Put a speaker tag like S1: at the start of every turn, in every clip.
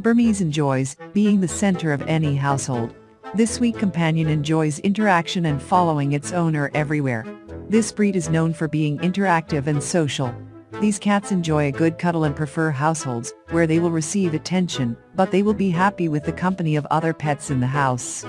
S1: Burmese enjoys being the center of any household. This sweet companion enjoys interaction and following its owner everywhere. This breed is known for being interactive and social. These cats enjoy a good cuddle and prefer households where they will receive attention, but they will be happy with the company of other pets in the house.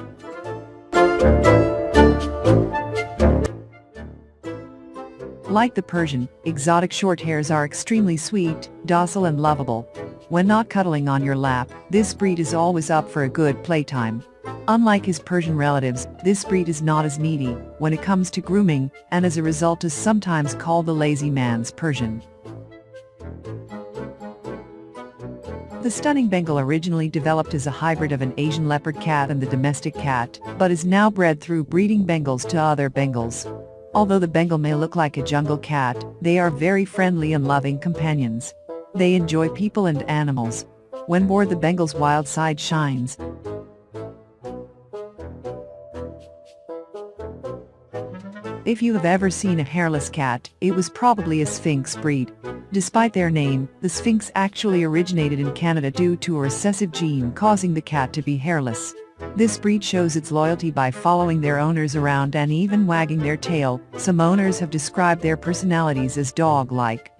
S1: Like the Persian, exotic shorthairs are extremely sweet, docile and lovable. When not cuddling on your lap, this breed is always up for a good playtime. Unlike his Persian relatives, this breed is not as needy when it comes to grooming, and as a result is sometimes called the lazy man's Persian. The stunning Bengal originally developed as a hybrid of an Asian leopard cat and the domestic cat, but is now bred through breeding Bengals to other Bengals. Although the Bengal may look like a jungle cat, they are very friendly and loving companions. They enjoy people and animals. When bored the Bengal's wild side shines. If you have ever seen a hairless cat, it was probably a Sphynx breed. Despite their name, the Sphynx actually originated in Canada due to a recessive gene causing the cat to be hairless. This breed shows its loyalty by following their owners around and even wagging their tail. Some owners have described their personalities as dog-like.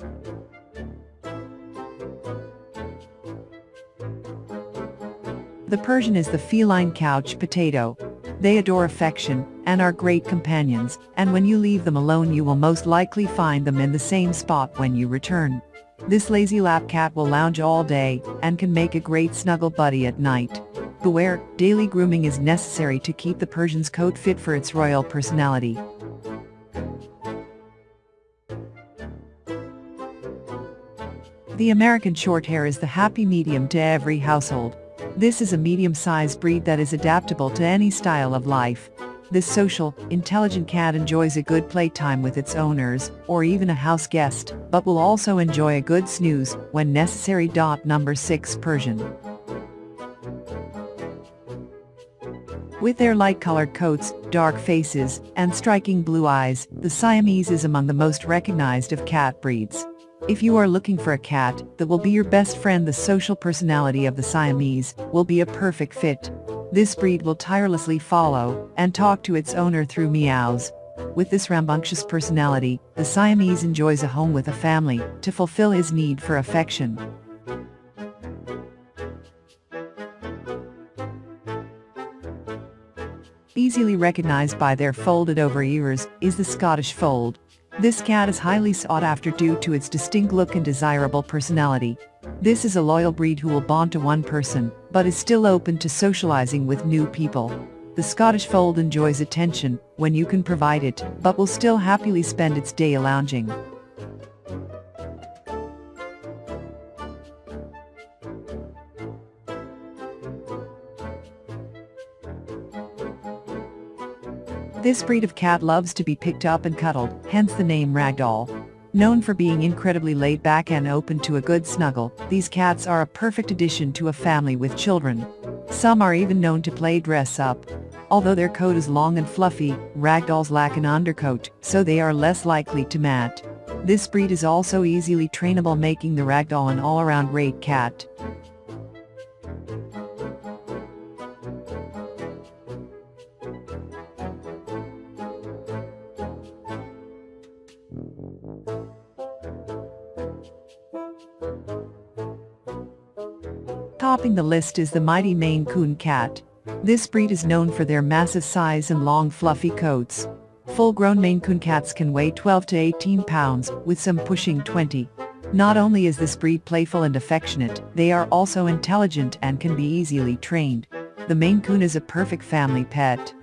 S1: The Persian is the feline couch potato. They adore affection and are great companions, and when you leave them alone you will most likely find them in the same spot when you return. This lazy lap cat will lounge all day and can make a great snuggle buddy at night. Beware, daily grooming is necessary to keep the Persian's coat fit for its royal personality. The American Shorthair is the happy medium to every household. This is a medium-sized breed that is adaptable to any style of life. This social, intelligent cat enjoys a good playtime with its owners, or even a house guest, but will also enjoy a good snooze when necessary. Number 6 Persian With their light-colored coats, dark faces, and striking blue eyes, the Siamese is among the most recognized of cat breeds. If you are looking for a cat that will be your best friend the social personality of the Siamese will be a perfect fit. This breed will tirelessly follow and talk to its owner through meows. With this rambunctious personality, the Siamese enjoys a home with a family to fulfill his need for affection. easily recognized by their folded-over ears, is the Scottish Fold. This cat is highly sought after due to its distinct look and desirable personality. This is a loyal breed who will bond to one person, but is still open to socializing with new people. The Scottish Fold enjoys attention when you can provide it, but will still happily spend its day lounging. This breed of cat loves to be picked up and cuddled, hence the name Ragdoll. Known for being incredibly laid back and open to a good snuggle, these cats are a perfect addition to a family with children. Some are even known to play dress up. Although their coat is long and fluffy, ragdolls lack an undercoat, so they are less likely to mat. This breed is also easily trainable making the ragdoll an all-around great cat. Topping the list is the mighty Maine Coon cat. This breed is known for their massive size and long fluffy coats. Full-grown Maine Coon cats can weigh 12 to 18 pounds, with some pushing 20. Not only is this breed playful and affectionate, they are also intelligent and can be easily trained. The Maine Coon is a perfect family pet.